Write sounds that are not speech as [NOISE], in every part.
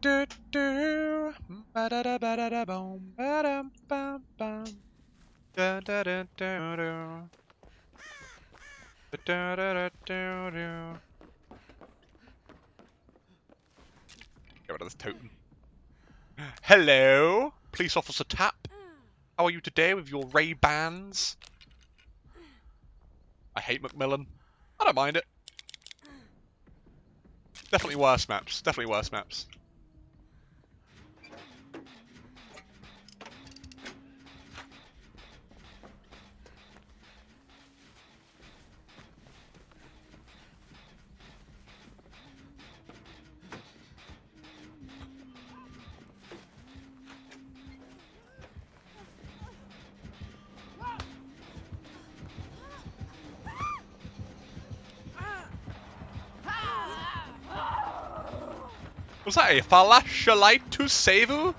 do do ba da da ba da da boom ba da da da do do da da da do do Get rid of this totem. Hello, police officer Tap. How are you today with your Ray Bans? I hate Macmillan. I don't mind it. Definitely worse maps. Definitely worse maps. Was that a flashlight to save you?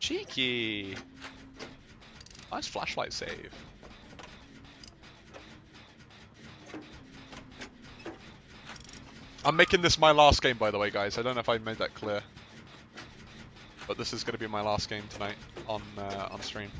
Cheeky. Nice flashlight save. I'm making this my last game, by the way, guys. I don't know if I made that clear. But this is going to be my last game tonight on uh, on stream.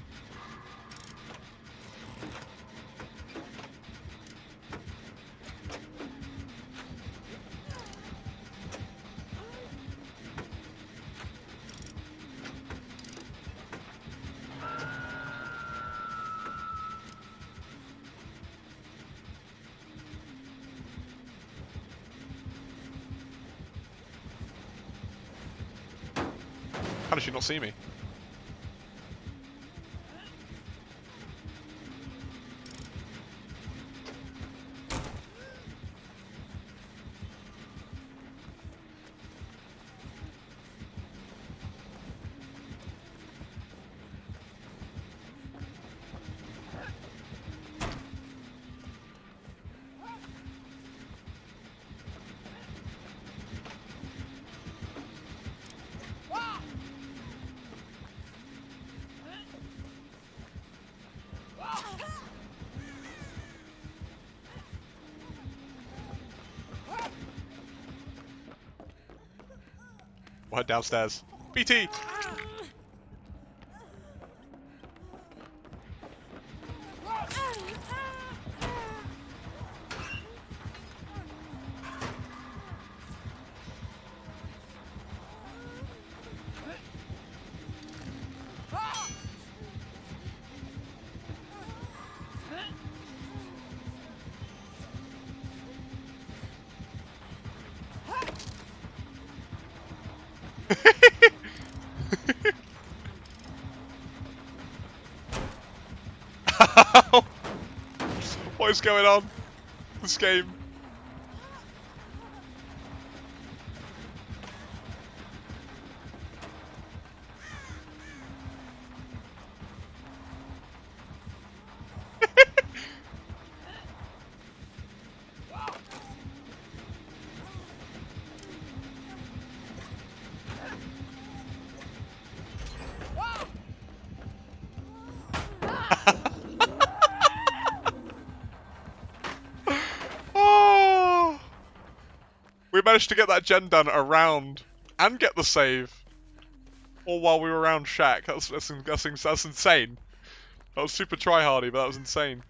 How does she not see me? Downstairs. BT! What is going on? This game. Managed to get that gen done around and get the save. All while we were around Shack. That's, that's, that's, that's insane. That was super tryhardy, but that was insane.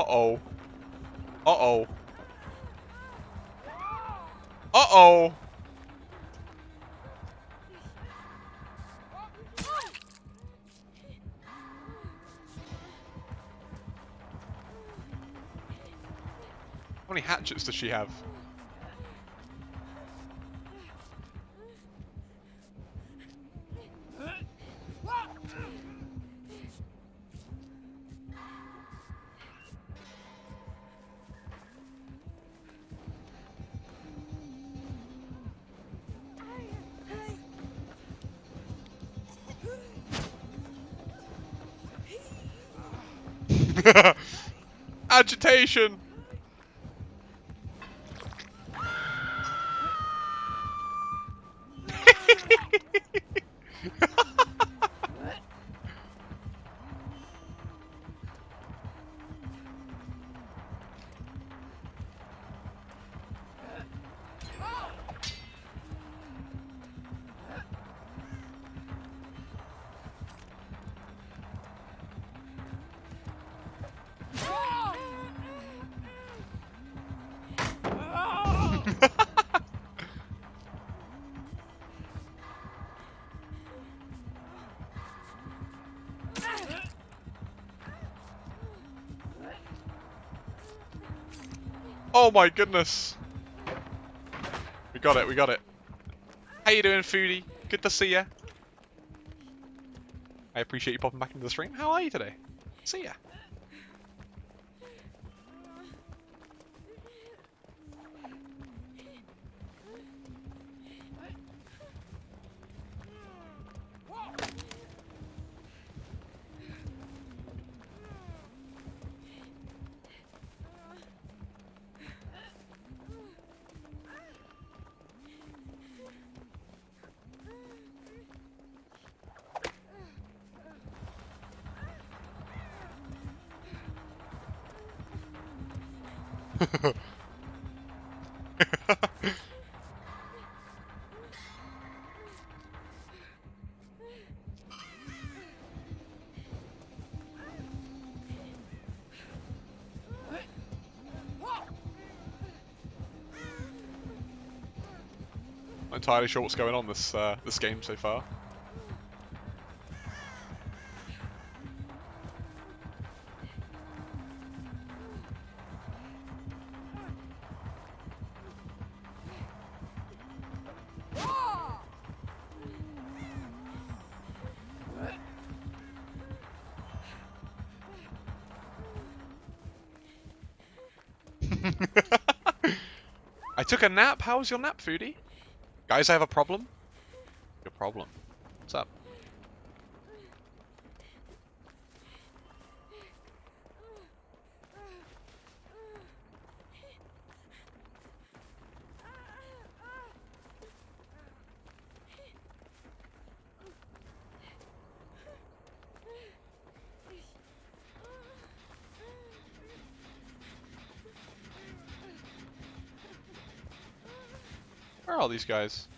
Uh-oh. Uh-oh. Uh-oh! How many hatchets does she have? Agitation! Oh my goodness. We got it, we got it. How you doing, Foodie? Good to see ya. I appreciate you popping back into the stream. How are you today? See ya. [LAUGHS] entirely sure what's going on this uh, this game so far. Took a nap. How was your nap, Foodie? Guys, I have a problem. Your problem. What's up? Where are all these guys?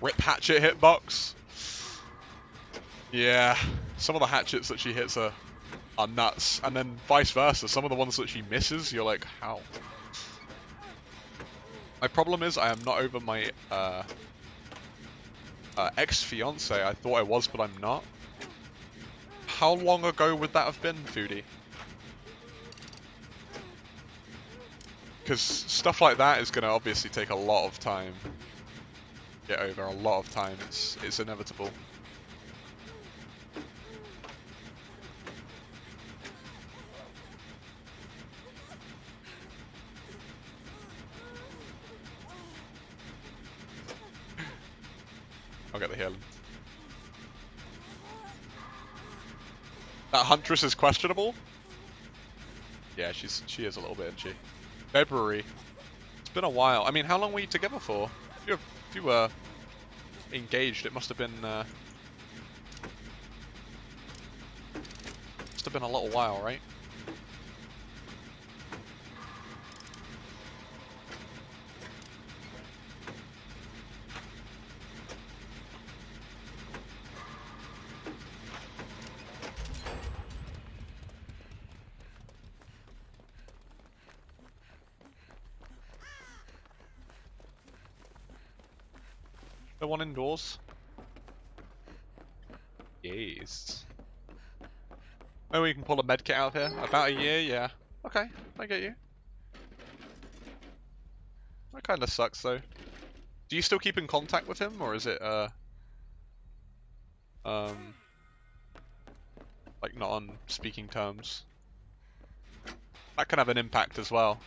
Rip hatchet hitbox. Yeah, some of the hatchets that she hits are, are nuts, and then vice versa. Some of the ones that she misses, you're like, how? My problem is I am not over my uh, uh, ex-fiance. I thought I was, but I'm not. How long ago would that have been, Foodie? Because stuff like that is going to obviously take a lot of time. Get over a lot of time. It's it's inevitable. That Huntress is questionable? Yeah, she's she is a little bit, isn't she? February. It's been a while. I mean, how long were you together for? If you, if you were engaged, it must have been... Uh, must have been a little while, right? One indoors. Yes. Oh, we can pull a medkit out here. About a year, yeah. Okay, I get you. That kind of sucks, though. Do you still keep in contact with him, or is it, uh... Um... Like, not on speaking terms? That can have an impact as well.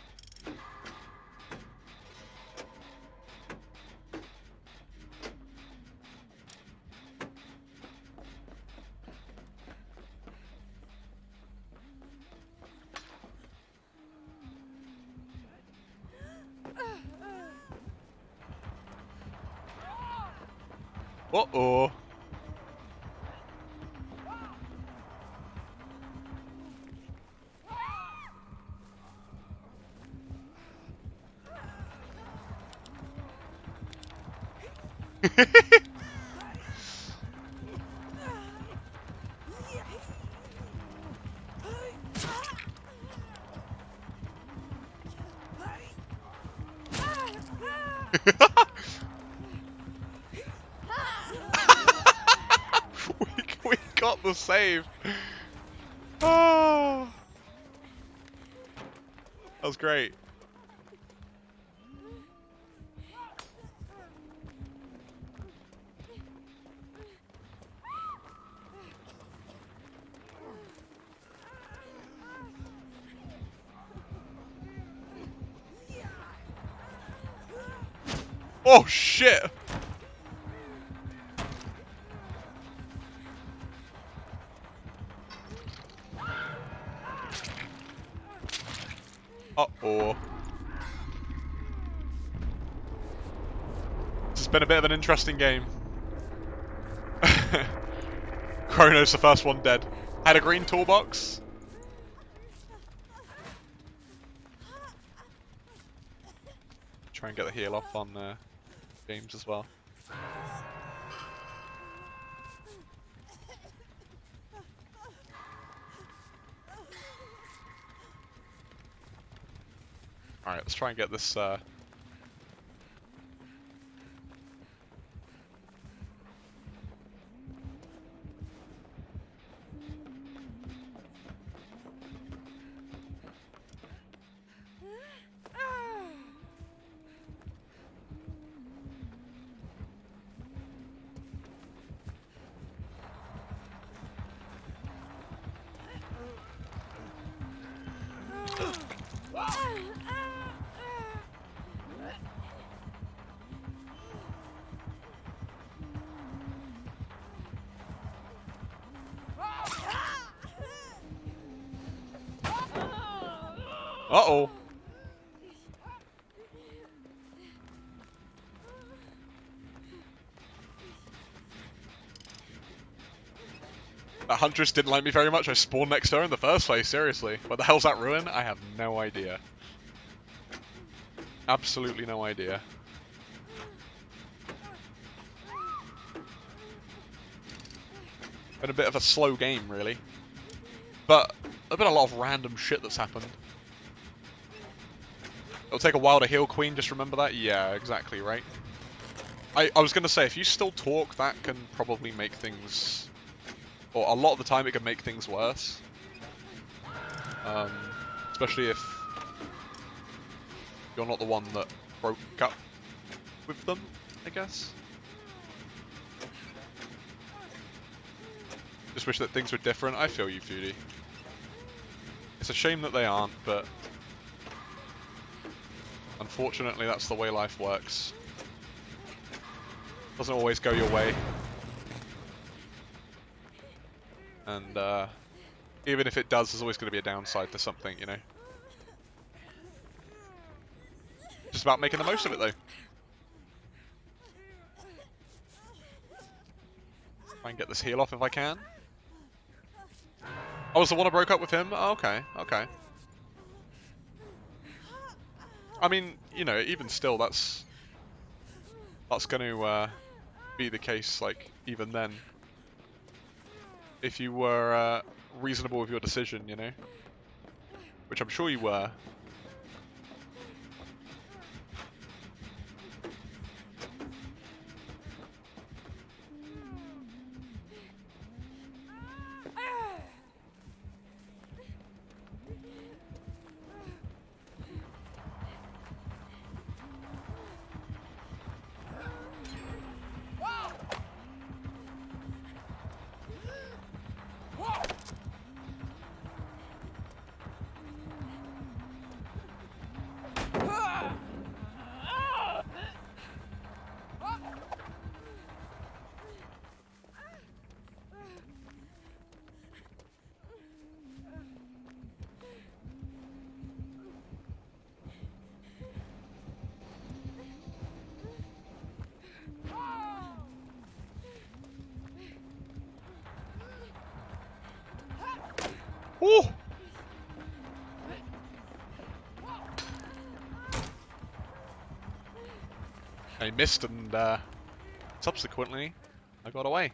[LAUGHS] we, we got the save. Oh. That was great. Oh shit! Uh-oh. This has been a bit of an interesting game. [LAUGHS] Chrono's the first one dead. Had a green toolbox. Try and get the heal off on uh, James as well. Alright, let's try and get this uh, Uh-oh. That Huntress didn't like me very much. I spawned next to her in the first place, seriously. What the hell's that ruin? I have no idea. Absolutely no idea. Been a bit of a slow game, really. But, there's been a lot of random shit that's happened. It'll take a while to heal Queen, just remember that? Yeah, exactly, right? I, I was going to say, if you still talk, that can probably make things... Or a lot of the time it can make things worse. Um, especially if you're not the one that broke up with them, I guess. Just wish that things were different. I feel you, Foodie. It's a shame that they aren't, but unfortunately that's the way life works. Doesn't always go your way. And uh, even if it does, there's always going to be a downside to something, you know. Just about making the most of it, though. Try and get this heal off if I can. Oh, was the one I broke up with him? Oh, okay, okay. I mean, you know, even still, that's that's going to uh, be the case, like, even then. If you were uh, reasonable with your decision, you know? Which I'm sure you were. Ooh! I missed and uh, subsequently I got away.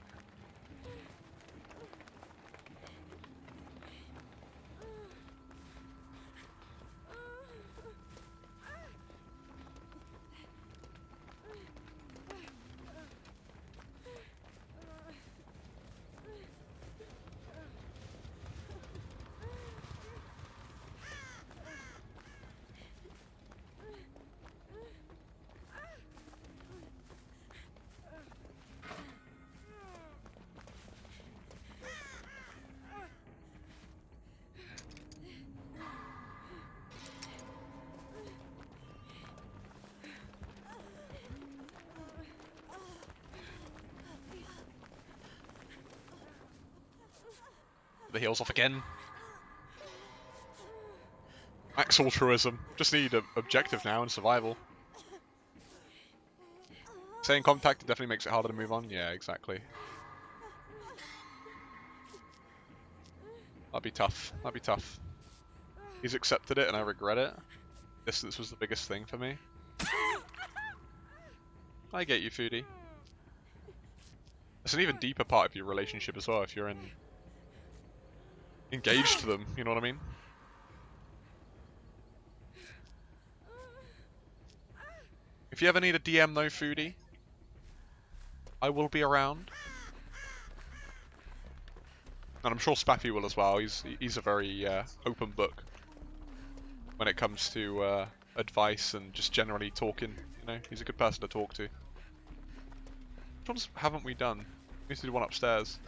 The heels off again. Max altruism. Just need an objective now and survival. Staying contact definitely makes it harder to move on. Yeah, exactly. That'd be tough. That'd be tough. He's accepted it and I regret it. Distance was the biggest thing for me. I get you, Foodie. It's an even deeper part of your relationship as well if you're in engaged to them, you know what I mean? If you ever need a DM though, Foodie, I will be around. And I'm sure Spaffy will as well, he's he's a very uh, open book when it comes to uh, advice and just generally talking, you know, he's a good person to talk to. Which ones haven't we done? We need to do one upstairs.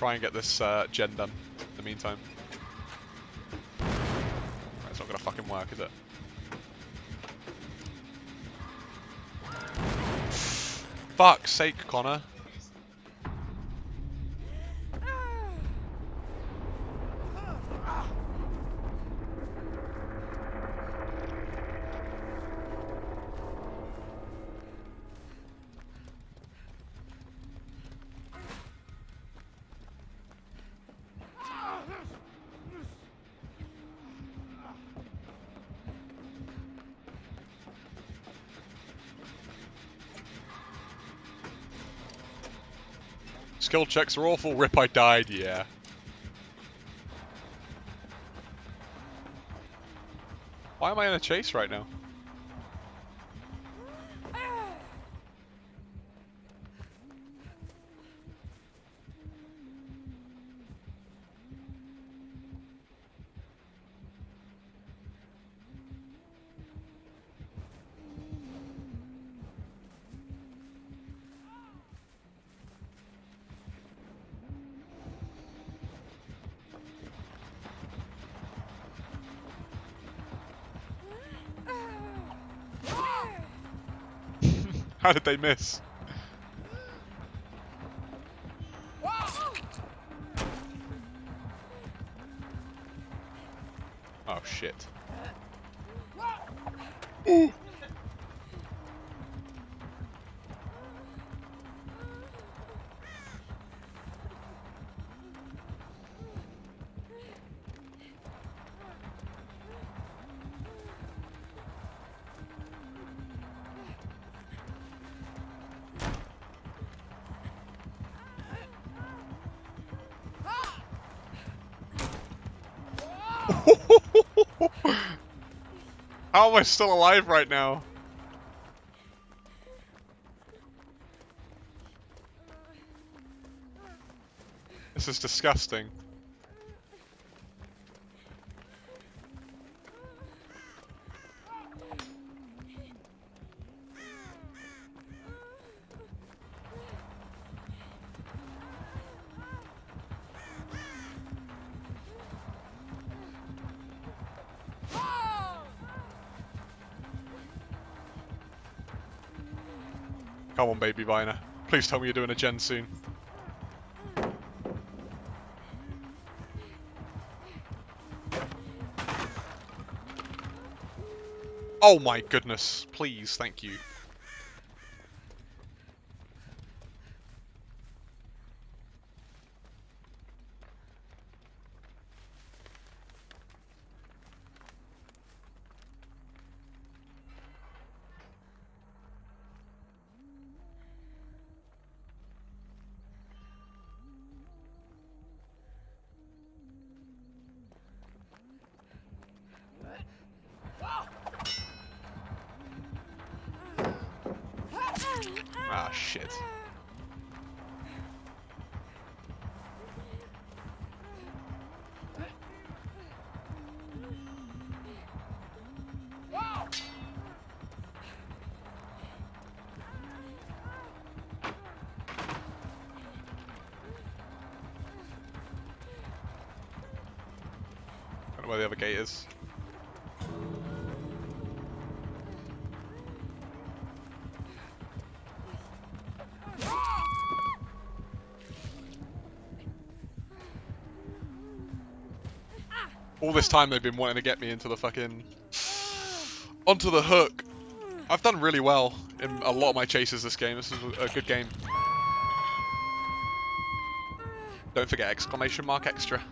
Try and get this uh, gen done in the meantime. Right, it's not gonna fucking work, is it? [SIGHS] Fuck's sake, Connor. Skill checks are awful. Rip, I died, yeah. Why am I in a chase right now? How did they miss? Oh shit. Ooh. How am I still alive right now? This is disgusting. Come on, baby Viner. Please tell me you're doing a gen soon. Oh my goodness. Please, thank you. Ah, shit. Where the other gate is. All this time they've been wanting to get me into the fucking... onto the hook. I've done really well in a lot of my chases this game. This is a good game. Don't forget exclamation mark extra.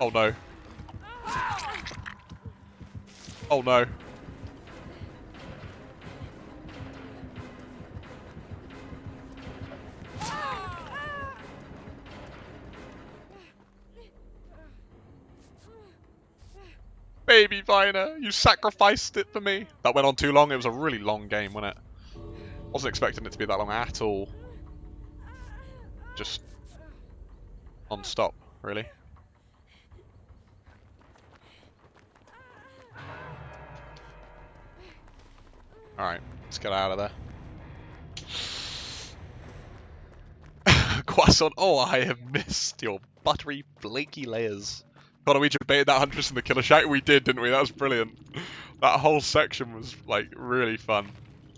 Oh no. Oh no. Baby Viner, you sacrificed it for me. That went on too long. It was a really long game, wasn't it? Wasn't expecting it to be that long at all. Just non-stop, really. Alright, let's get out of there. [LAUGHS] Quasson, oh, I have missed your buttery, flaky layers. God, we debated that Huntress in the Killer Shack? We did, didn't we? That was brilliant. That whole section was, like, really fun.